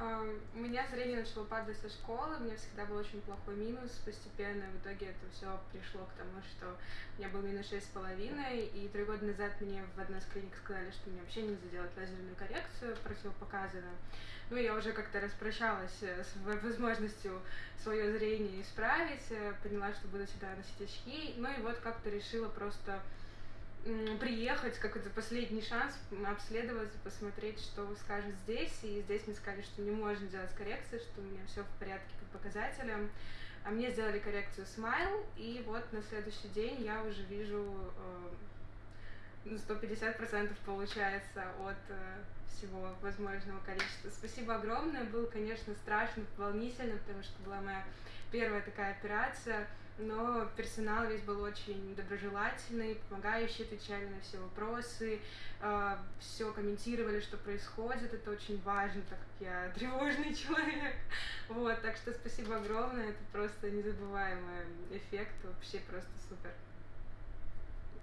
У меня зрение начало падать со школы, у меня всегда был очень плохой минус, постепенно в итоге это все пришло к тому, что у меня был минус шесть с половиной, и три года назад мне в одной из клиник сказали, что мне вообще нельзя делать лазерную коррекцию противопоказанную. Ну, я уже как-то распрощалась с возможностью свое зрение исправить, э, поняла, что буду всегда носить очки, ну и вот как-то решила просто приехать, как это последний шанс, обследоваться, посмотреть, что вы скажете здесь. И здесь мне сказали, что не можно делать коррекции, что у меня все в порядке по показателям. А мне сделали коррекцию смайл, и вот на следующий день я уже вижу э, 150% получается от э, всего возможного количества. Спасибо огромное. Было, конечно, страшно, волнительно, потому что была моя первая такая операция но персонал весь был очень доброжелательный, помогающий, отвечали на все вопросы, э, все комментировали, что происходит, это очень важно, так как я тревожный человек, вот, так что спасибо огромное, это просто незабываемый эффект, вообще просто супер.